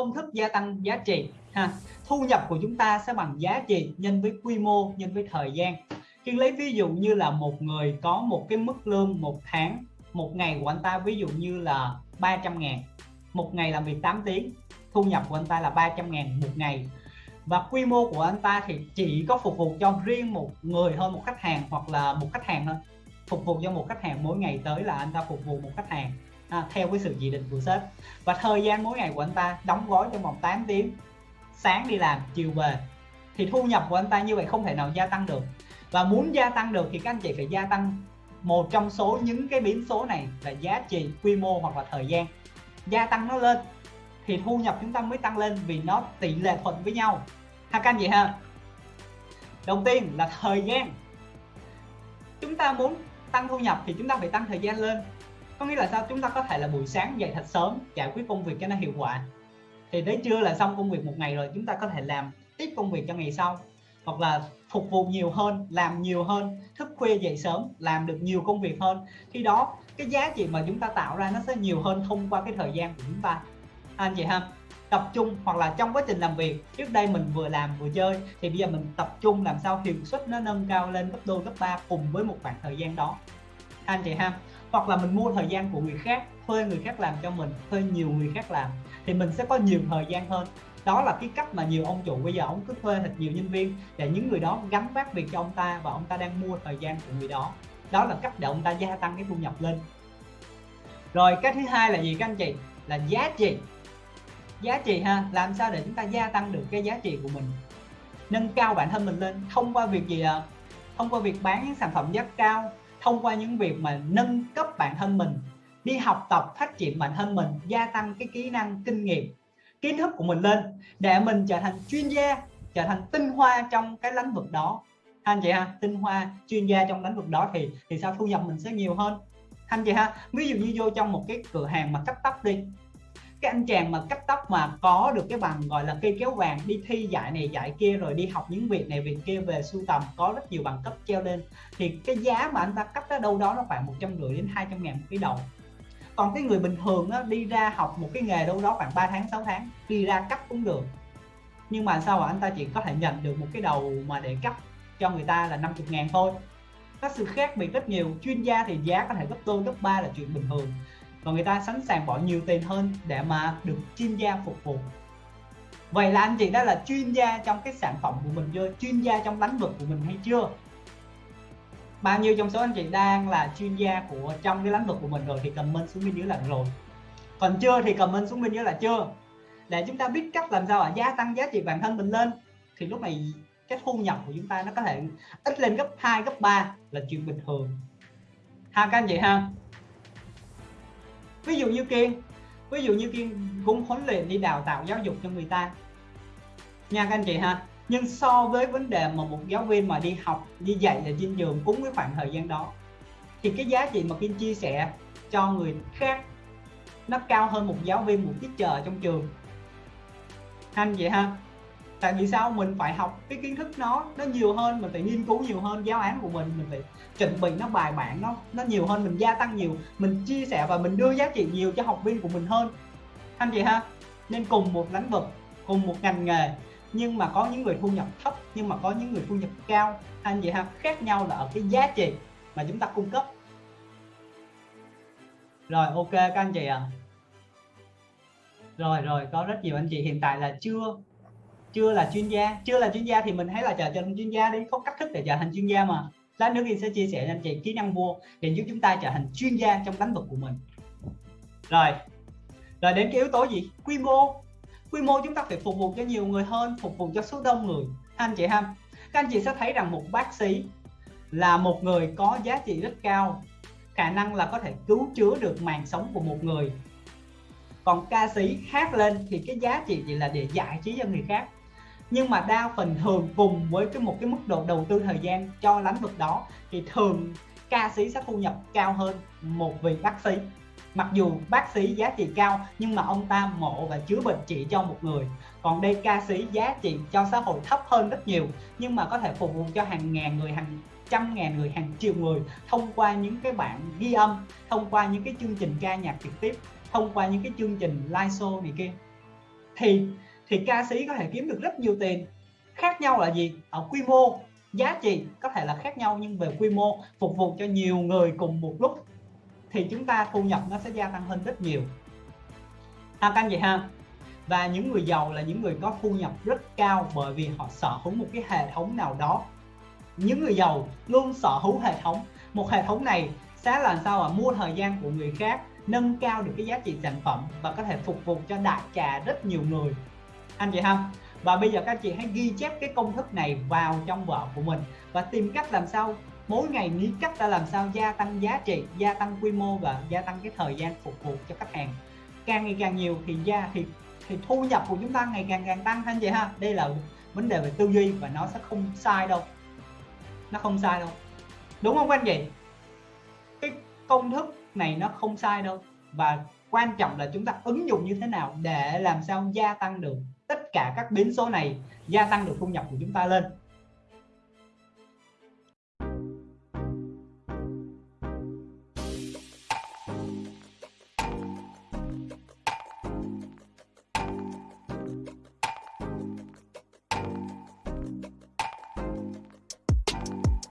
công thức gia tăng giá trị, ha. Thu nhập của chúng ta sẽ bằng giá trị nhân với quy mô, nhân với thời gian. Khi lấy ví dụ như là một người có một cái mức lương một tháng, một ngày của anh ta ví dụ như là 300 ngàn. Một ngày làm việc 8 tiếng, thu nhập của anh ta là 300 ngàn một ngày. Và quy mô của anh ta thì chỉ có phục vụ cho riêng một người thôi, một khách hàng hoặc là một khách hàng thôi. Phục vụ cho một khách hàng mỗi ngày tới là anh ta phục vụ một khách hàng à, theo cái sự chỉ định của sếp. Và thời gian mỗi ngày của anh ta đóng gói trong vòng 8 tiếng. Sáng đi làm chiều về. Thì thu nhập của anh ta như vậy không thể nào gia tăng được. Và muốn gia tăng được thì các anh chị phải gia tăng một trong số những cái biến số này là giá trị quy mô hoặc là thời gian. Gia tăng nó lên thì thu nhập chúng ta mới tăng lên vì nó tỷ lệ thuận với nhau. Ha các anh chị ha. Đầu tiên là thời gian. Chúng ta muốn tăng thu nhập thì chúng ta phải tăng thời gian lên có nghĩa là sao? Chúng ta có thể là buổi sáng dậy thật sớm, giải quyết công việc cho nó hiệu quả. Thì tới trưa là xong công việc một ngày rồi, chúng ta có thể làm tiếp công việc cho ngày sau. Hoặc là phục vụ nhiều hơn, làm nhiều hơn, thức khuya dậy sớm, làm được nhiều công việc hơn. Khi đó, cái giá trị mà chúng ta tạo ra nó sẽ nhiều hơn thông qua cái thời gian của chúng ta. À, anh chị ha? Tập trung hoặc là trong quá trình làm việc, trước đây mình vừa làm vừa chơi, thì bây giờ mình tập trung làm sao hiệu suất nó nâng cao lên gấp đôi, gấp ba cùng với một khoảng thời gian đó. Anh chị ha? Hoặc là mình mua thời gian của người khác, thuê người khác làm cho mình, thuê nhiều người khác làm, thì mình sẽ có nhiều thời gian hơn. Đó là cái cách mà nhiều ông chủ bây giờ ông cứ thuê thật nhiều nhân viên để những người đó gắn vác việc cho ông ta và ông ta đang mua thời gian của người đó. Đó là cách để ông ta gia tăng cái thu nhập lên. Rồi, cái thứ hai là gì các anh chị? Là giá trị. Giá trị ha, làm sao để chúng ta gia tăng được cái giá trị của mình? Nâng cao bản thân mình lên, thông qua việc gì ạ? Thông qua việc bán những sản phẩm giá cao thông qua những việc mà nâng cấp bản thân mình, đi học tập phát triển bản thân mình, gia tăng cái kỹ năng kinh nghiệm, kiến thức của mình lên để mình trở thành chuyên gia, trở thành tinh hoa trong cái lĩnh vực đó. Anh chị ha, tinh hoa chuyên gia trong lĩnh vực đó thì thì sao thu nhập mình sẽ nhiều hơn? Anh chị ha, ví dụ như vô trong một cái cửa hàng mà cắt tóc đi cái anh chàng mà cắt tóc mà có được cái bằng gọi là cây kéo vàng đi thi giải này giải kia rồi đi học những việc này việc kia về sưu tầm có rất nhiều bằng cấp treo lên thì cái giá mà anh ta cắt ở đâu đó nó khoảng một trăm rưỡi đến 200 ngàn một cái đầu còn cái người bình thường á, đi ra học một cái nghề đâu đó khoảng 3 tháng 6 tháng đi ra cắt cũng được. Nhưng mà sao mà anh ta chỉ có thể nhận được một cái đầu mà để cắt cho người ta là 50 ngàn thôi. Có sự khác biệt rất nhiều chuyên gia thì giá có thể gấp đôi gấp ba là chuyện bình thường và người ta sẵn sàng bỏ nhiều tiền hơn để mà được chuyên gia phục vụ. Vậy là anh chị đã là chuyên gia trong cái sản phẩm của mình chưa? Chuyên gia trong lĩnh vực của mình hay chưa? Bao nhiêu trong số anh chị đang là chuyên gia của trong cái lĩnh vực của mình rồi thì comment xuống bên dưới là rồi. Còn chưa thì comment xuống bên dưới là chưa. Để chúng ta biết cách làm sao à gia tăng giá trị bản thân mình lên, thì lúc này cái thu nhập của chúng ta nó có thể ít lên gấp 2 gấp 3 là chuyện bình thường. Ha các anh chị ha ví dụ như kiên, ví dụ như kiên cũng huấn luyện đi đào tạo giáo dục cho người ta. Nha các anh chị ha, nhưng so với vấn đề mà một giáo viên mà đi học, đi dạy là trên dưỡng cũng với khoảng thời gian đó, thì cái giá trị mà kiên chia sẻ cho người khác, nó cao hơn một giáo viên một tiết chờ trong trường. Anh vậy ha tại vì sao? Mình phải học cái kiến thức nó nó nhiều hơn, mình phải nghiên cứu nhiều hơn giáo án của mình mình phải chuẩn bị nó bài bản, nó nó nhiều hơn, mình gia tăng nhiều, mình chia sẻ và mình đưa giá trị nhiều cho học viên của mình hơn. Anh chị ha? Nên cùng một lĩnh vực, cùng một ngành nghề, nhưng mà có những người thu nhập thấp, nhưng mà có những người thu nhập cao. Anh chị ha? Khác nhau là ở cái giá trị mà chúng ta cung cấp. Rồi, ok các anh chị ạ. À. rồi rồi, có rất nhiều anh chị hiện tại là chưa chưa là chuyên gia. Chưa là chuyên gia thì mình hãy là trở thành chuyên gia đi. Có cách thức để trở thành chuyên gia mà. Lát nữa thì sẽ chia sẻ cho anh chị kỹ năng vua để giúp chúng ta trở thành chuyên gia trong lĩnh vực của mình. Rồi. Rồi đến cái yếu tố gì? Quy mô. Quy mô chúng ta phải phục vụ cho nhiều người hơn, phục vụ cho số đông người. Anh chị ha. Các anh chị sẽ thấy rằng một bác sĩ là một người có giá trị rất cao. Khả năng là có thể cứu chữa được mạng sống của một người. Còn ca sĩ hát lên thì cái giá trị chỉ là để giải trí cho người khác nhưng mà đa phần thường cùng với cái một cái mức độ đầu tư thời gian cho lĩnh vực đó, thì thường ca sĩ sẽ thu nhập cao hơn một vị bác sĩ. Mặc dù bác sĩ giá trị cao, nhưng mà ông ta mộ và chữa bệnh chỉ cho một người. Còn đây ca sĩ giá trị cho xã hội thấp hơn rất nhiều, nhưng mà có thể phục vụ cho hàng ngàn người, hàng trăm ngàn người, hàng triệu người thông qua những cái bản ghi âm, thông qua những cái chương trình ca nhạc trực tiếp, thông qua những cái chương trình live show này kia. Thì thì ca sĩ có thể kiếm được rất nhiều tiền. Khác nhau là gì? Ở quy mô, giá trị có thể là khác nhau nhưng về quy mô, phục vụ cho nhiều người cùng một lúc, thì chúng ta thu nhập nó sẽ gia tăng hơn rất nhiều. À canh vậy ha. Và những người giàu là những người có thu nhập rất cao bởi vì họ sở hữu một cái hệ thống nào đó. Những người giàu luôn sở hữu hệ thống. Một hệ thống này sẽ làm sao mà mua thời gian của người khác, nâng cao được cái giá trị sản phẩm và có thể phục vụ cho đại trà rất nhiều người anh chị không và bây giờ các chị hãy ghi chép cái công thức này vào trong vở của mình và tìm cách làm sao mỗi ngày nghĩ cách ta làm sao gia tăng giá trị, gia tăng quy mô và gia tăng cái thời gian phục vụ cho khách hàng. Càng ngày càng nhiều thì gia, thì thì thu nhập của chúng ta ngày càng càng tăng anh chị ha? Đây là vấn đề về tư duy và nó sẽ không sai đâu. Nó không sai đâu. Đúng không anh chị? Cái công thức này nó không sai đâu. Và quan trọng là chúng ta ứng dụng như thế nào để làm sao gia tăng được tất cả các biến số này, gia tăng được thu nhập của chúng ta lên.